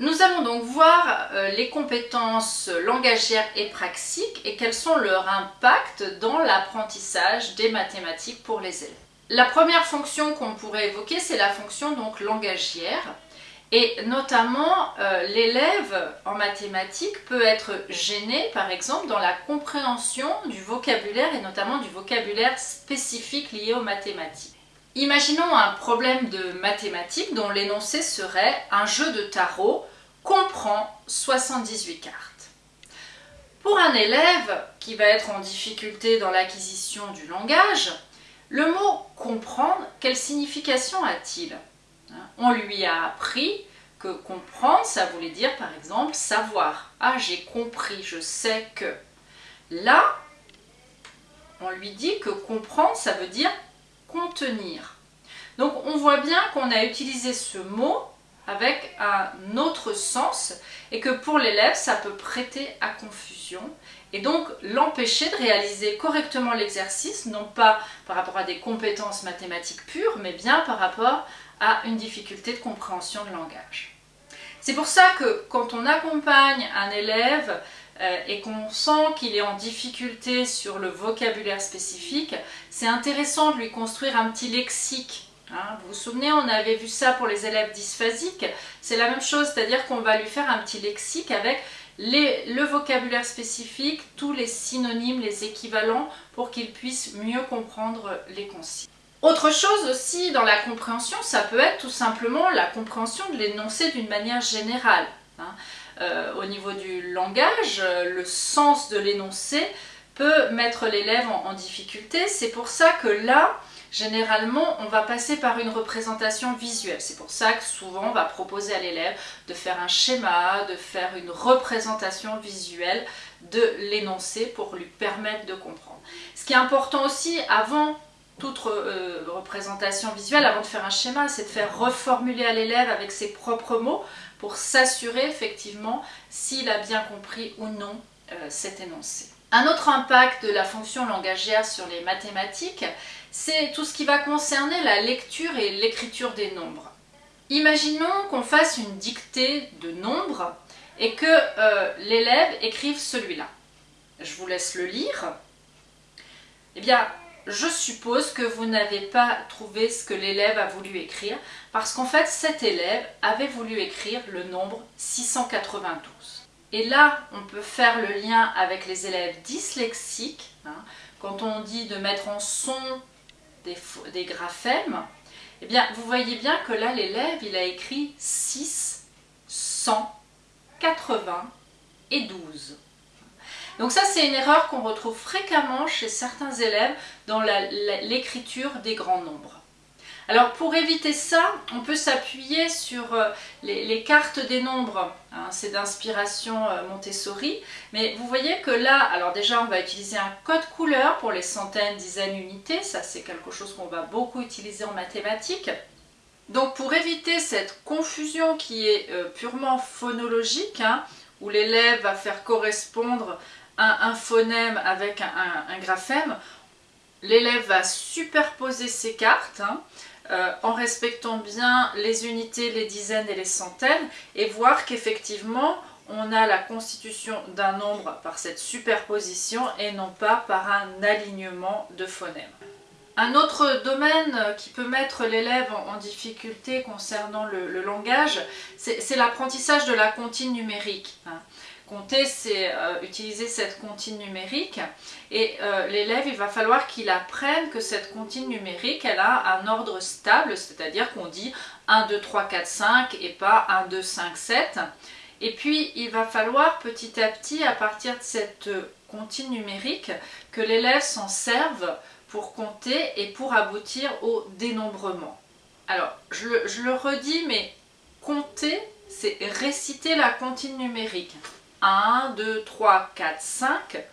Nous allons donc voir euh, les compétences langagières et praxiques et quels sont leurs impacts dans l'apprentissage des mathématiques pour les élèves. La première fonction qu'on pourrait évoquer, c'est la fonction donc langagière. Et notamment, euh, l'élève en mathématiques peut être gêné, par exemple, dans la compréhension du vocabulaire et notamment du vocabulaire spécifique lié aux mathématiques. Imaginons un problème de mathématiques dont l'énoncé serait un jeu de tarot comprend 78 cartes. Pour un élève qui va être en difficulté dans l'acquisition du langage, le mot comprendre, quelle signification a-t-il? On lui a appris que comprendre, ça voulait dire par exemple savoir. Ah, j'ai compris, je sais que. Là, on lui dit que comprendre, ça veut dire Donc on voit bien qu'on a utilisé ce mot avec un autre sens et que pour l'élève ça peut prêter à confusion et donc l'empêcher de réaliser correctement l'exercice, non pas par rapport à des compétences mathématiques pures, mais bien par rapport à une difficulté de compréhension de langage. C'est pour ça que quand on accompagne un élève euh, et qu'on sent qu'il est en difficulté sur le vocabulaire spécifique, c'est intéressant de lui construire un petit lexique. Hein. vous vous souvenez, on avait vu ça pour les élèves dysphasiques, c'est la même chose, c'est-à-dire qu'on va lui faire un petit lexique avec le vocabulaire spécifique, tous les synonymes, les équivalents, pour qu'il puisse mieux comprendre les consignes. Autre chose aussi dans la compréhension, ça peut être tout simplement la compréhension de l'énoncé d'une manière générale. Hein. Euh, au niveau du langage, le sens de l'énoncé peut mettre l'élève en, difficulté. C'est pour ça que là, généralement, on va passer par une représentation visuelle. C'est pour ça que souvent, on va proposer à l'élève de faire un schéma, de faire une représentation visuelle de l'énoncé pour lui permettre de comprendre. Ce qui est important aussi, avant toute euh, représentation visuelle, avant de faire un schéma, c'est de faire reformuler à l'élève avec ses propres mots pour s'assurer effectivement s'il a bien compris ou non euh, cet énoncé. Un autre impact de la fonction langagière sur les mathématiques, c'est tout ce qui va concerner la lecture et l'écriture des nombres. Imaginons qu'on fasse une dictée de nombres et que euh, l'élève écrive celui-là. Je vous laisse le lire. Eh bien, je suppose que vous n'avez pas trouvé ce que l'élève a voulu écrire, parce qu'en fait cet élève avait voulu écrire le nombre 692. Et là, on peut faire le lien avec les élèves dyslexiques, hein. quand on dit de mettre en son des, des graphèmes, eh bien, vous voyez bien que là, l'élève, il a écrit 6, 100, 80 et 12. Donc ça, c'est une erreur qu'on retrouve fréquemment chez certains élèves dans l'écriture des grands nombres. Alors pour éviter ça, on peut s'appuyer sur euh, les, cartes des nombres, hein, c'est d'inspiration euh, Montessori, mais vous voyez que là, alors déjà on va utiliser un code couleur pour les centaines, dizaines d'unités, ça c'est quelque chose qu'on va beaucoup utiliser en mathématiques. Donc pour éviter cette confusion qui est euh, purement phonologique, hein, où l'élève va faire correspondre un, phonème avec un, graphème, l'élève va superposer ces cartes hein, euh, en respectant bien les unités, les dizaines et les centaines et voir qu'effectivement on a la constitution d'un nombre par cette superposition et non pas par un alignement de phonèmes. Un autre domaine qui peut mettre l'élève en difficulté concernant le, langage, c'est l'apprentissage de la comptine numérique. Hein. Compter, c'est euh, utiliser cette comptine numérique et euh, l'élève, il va falloir qu'il apprenne que cette comptine numérique, elle a un ordre stable, c'est-à-dire qu'on dit 1, 2, 3, 4, 5 et pas 1, 2, 5, 7. Et puis, il va falloir petit à petit, à partir de cette comptine numérique, que l'élève s'en serve pour compter et pour aboutir au dénombrement. Alors, je, je le redis, mais compter, c'est réciter la comptine numérique. 1, 2, 3, 4, 5.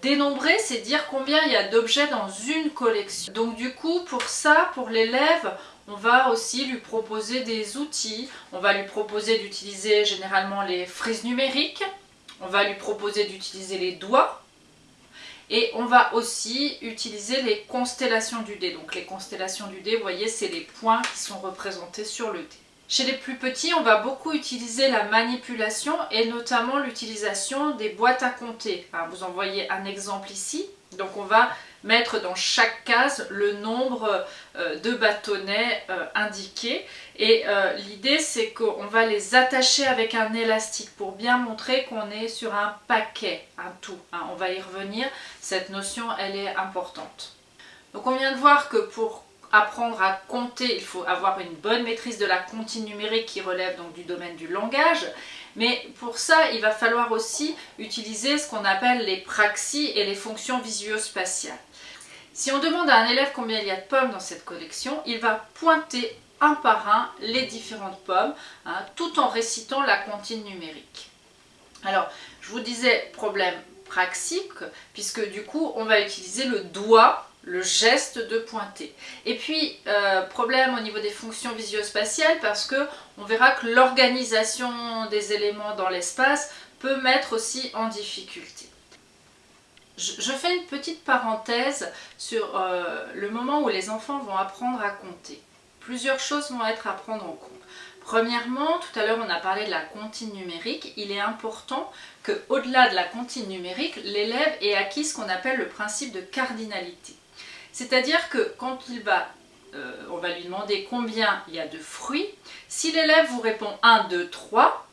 Dénombrer, c'est dire combien il y a d'objets dans une collection. Donc du coup, pour ça, pour l'élève, on va aussi lui proposer des outils. On va lui proposer d'utiliser généralement les frises numériques. On va lui proposer d'utiliser les doigts. Et on va aussi utiliser les constellations du dé. Donc les constellations du dé, vous voyez, c'est les points qui sont représentés sur le dé. Chez les plus petits, on va beaucoup utiliser la manipulation et notamment l'utilisation des boîtes à compter. vous en voyez un exemple ici. Donc on va mettre dans chaque case le nombre euh, de bâtonnets euh, indiqués. Et euh, l'idée c'est qu'on va les attacher avec un élastique pour bien montrer qu'on est sur un paquet, un tout. Hein. On va y revenir, cette notion elle est importante. Donc on vient de voir que pour apprendre à compter, il faut avoir une bonne maîtrise de la comptine numérique qui relève donc du domaine du langage. Mais pour ça, il va falloir aussi utiliser ce qu'on appelle les praxis et les fonctions visuospatiales. Si on demande à un élève combien il y a de pommes dans cette collection, il va pointer un par un les différentes pommes, hein, tout en récitant la comptine numérique. Alors, je vous disais problème praxique, puisque du coup, on va utiliser le doigt le geste de pointer. Et puis, euh, problème au niveau des fonctions visio-spatiales parce que on verra que l'organisation des éléments dans l'espace peut mettre aussi en difficulté. Je, fais une petite parenthèse sur euh, le moment où les enfants vont apprendre à compter. Plusieurs choses vont être à prendre en compte. Premièrement, tout à l'heure on a parlé de la comptine numérique, il est important qu'au-delà de la comptine numérique, l'élève ait acquis ce qu'on appelle le principe de cardinalité. C'est-à-dire que quand euh, on va lui demander combien il y a de fruits, si l'élève vous répond 1, 2, 3,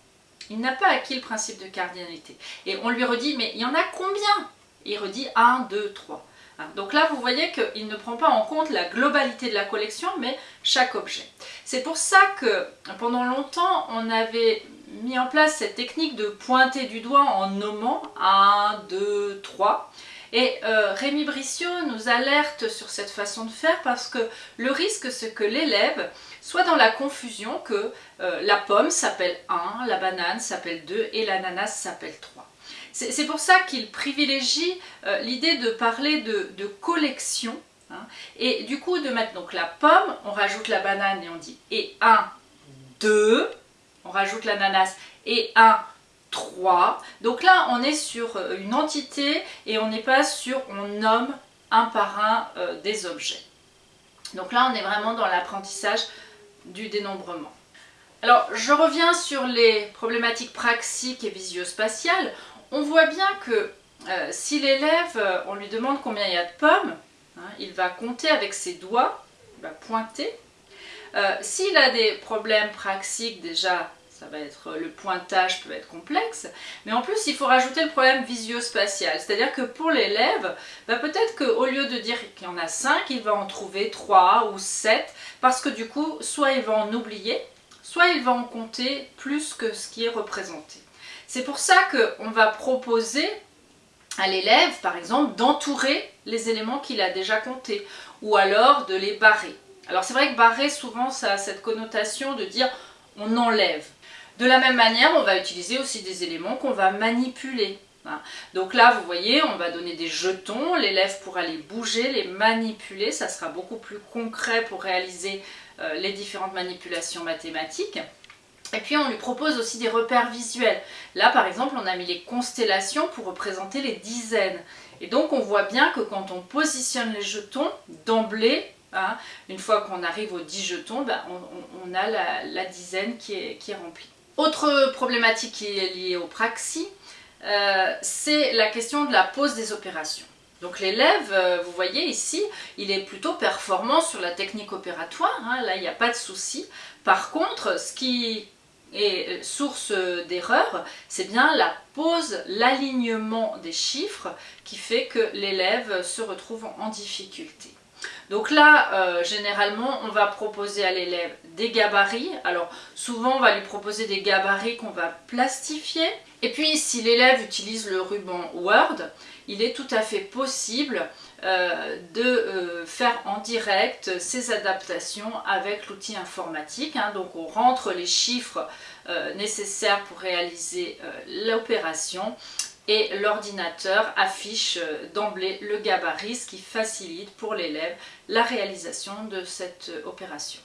il n'a pas acquis le principe de cardinalité. Et on lui redit, mais il y en a combien? Il redit 1, 2, 3. Donc là, vous voyez qu'il ne prend pas en compte la globalité de la collection, mais chaque objet. C'est pour ça que pendant longtemps, on avait mis en place cette technique de pointer du doigt en nommant 1, 2, 3. Et euh, Rémi Brissot nous alerte sur cette façon de faire parce que le risque c'est que l'élève soit dans la confusion que euh, la pomme s'appelle 1, la banane s'appelle 2 et l'ananas s'appelle 3. C'est pour ça qu'il privilégie euh, l'idée de parler de, collection hein. et du coup de mettre donc la pomme, on rajoute la banane et on dit et 1, 2, on rajoute l'ananas et 1, 3. Donc là, on est sur euh, une entité et on n'est pas sur on nomme un par un euh, des objets. Donc là, on est vraiment dans l'apprentissage du dénombrement. Alors, je reviens sur les problématiques praxiques et visio-spatiales. On voit bien que euh, si l'élève, on lui demande combien il y a de pommes, hein, il va compter avec ses doigts, il va pointer. S'il a des problèmes praxiques déjà ça va être le pointage peut être complexe, mais en plus il faut rajouter le problème visio-spatial, c'est-à-dire que pour l'élève, bah, peut-être qu'au lieu de dire qu'il y en a 5, il va en trouver 3 ou 7, parce que du coup, soit il va en oublier, soit il va en compter plus que ce qui est représenté. C'est pour ça qu'on va proposer à l'élève, par exemple, d'entourer les éléments qu'il a déjà comptés, ou alors de les barrer. Alors c'est vrai que barrer, souvent, ça a cette connotation de dire on enlève. De la même manière, on va utiliser aussi des éléments qu'on va manipuler. Hein. Donc là, vous voyez, on va donner des jetons, l'élève pourra les bouger, les manipuler, ça sera beaucoup plus concret pour réaliser euh, les différentes manipulations mathématiques. Et puis on lui propose aussi des repères visuels. Là par exemple on a mis les constellations pour représenter les dizaines. Et donc on voit bien que quand on positionne les jetons, d'emblée, hein, une fois qu'on arrive aux 10 jetons, ben, on, a la, dizaine qui est remplie. Autre problématique qui est liée au praxi, euh, c'est la question de la pose des opérations. Donc l'élève, euh, vous voyez ici, il est plutôt performant sur la technique opératoire, hein, là il n'y a pas de souci. Par contre, ce qui est source d'erreur, c'est bien la pose, l'alignement des chiffres qui fait que l'élève se retrouve en difficulté. Donc là, euh, généralement, on va proposer à l'élève des gabarits. Alors souvent, on va lui proposer des gabarits qu'on va plastifier. Et puis, si l'élève utilise le ruban Word, il est tout à fait possible euh, de euh, faire en direct ces adaptations avec l'outil informatique. Hein. Donc on rentre les chiffres nécessaires pour réaliser l'opération et l'ordinateur affiche euh, d'emblée le gabarit, ce qui facilite pour l'élève la réalisation de cette euh, opération.